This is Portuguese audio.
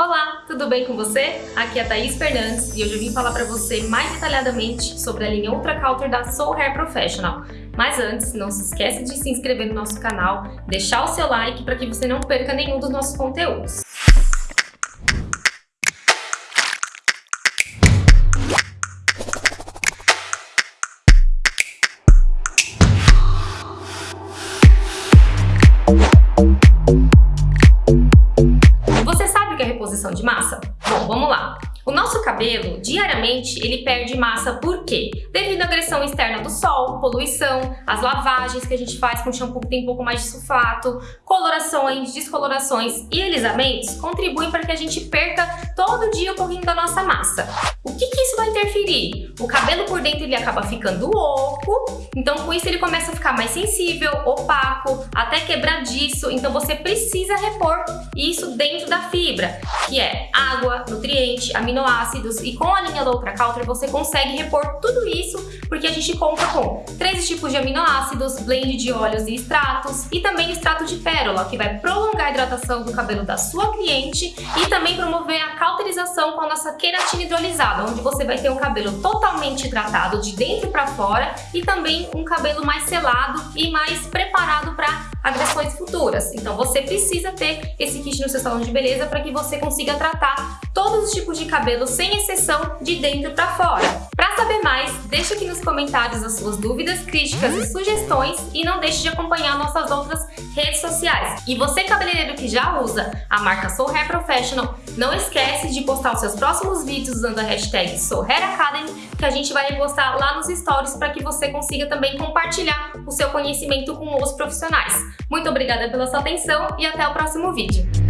Olá, tudo bem com você? Aqui é a Thaís Fernandes e hoje eu vim falar para você mais detalhadamente sobre a linha Ultra Counter da Soul Hair Professional. Mas antes, não se esqueça de se inscrever no nosso canal, deixar o seu like para que você não perca nenhum dos nossos conteúdos. Reposição de massa? Bom, vamos lá. O nosso cabelo, diariamente, ele perde massa por quê? Devido à agressão externa do sol, poluição, as lavagens que a gente faz com shampoo que tem um pouco mais de sulfato, colorações, descolorações e alisamentos contribuem para que a gente perca todo dia o pouquinho da nossa massa. O que, que interferir? O cabelo por dentro ele acaba ficando oco, então com isso ele começa a ficar mais sensível, opaco, até quebradiço, então você precisa repor isso dentro da fibra, que é água, nutriente, aminoácidos e com a linha da Ultra Counter você consegue repor tudo isso porque a gente conta com três tipos de aminoácidos, blend de óleos e extratos e também extrato de pérola, que vai prolongar a hidratação do cabelo da sua cliente e também promover a cauterização com a nossa queratina hidrolisada, onde você vai ter um cabelo totalmente hidratado de dentro para fora e também um cabelo mais selado e mais preparado para agressões futuras. Então você precisa ter esse kit no seu salão de beleza para que você consiga tratar todos os tipos de cabelo sem exceção de dentro para fora. Para saber mais, deixa aqui nos comentários as suas dúvidas, críticas e sugestões e não deixe de acompanhar nossas outras redes sociais. E você cabeleireiro que já usa a marca Soul Hair Professional, não esquece de postar os seus próximos vídeos usando a hashtag Soul Hair Academy, que a gente vai postar lá nos stories para que você consiga também compartilhar o seu conhecimento com outros profissionais. Muito obrigada pela sua atenção e até o próximo vídeo.